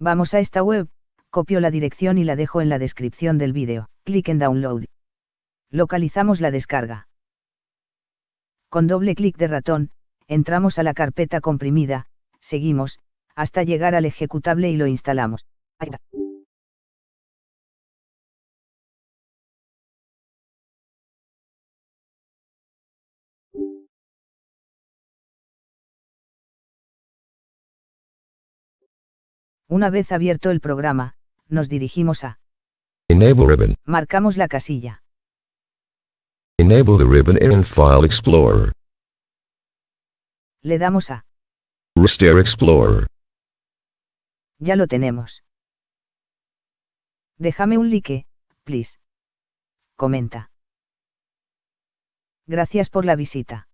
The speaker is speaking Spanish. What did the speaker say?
Vamos a esta web, copio la dirección y la dejo en la descripción del vídeo. Clic en Download. Localizamos la descarga. Con doble clic de ratón, entramos a la carpeta comprimida, seguimos, hasta llegar al ejecutable y lo instalamos. Una vez abierto el programa, nos dirigimos a Enable ribbon. Marcamos la casilla. Enable the ribbon in File Explorer. Le damos a Restore Explorer. Ya lo tenemos. Déjame un like, please. Comenta. Gracias por la visita.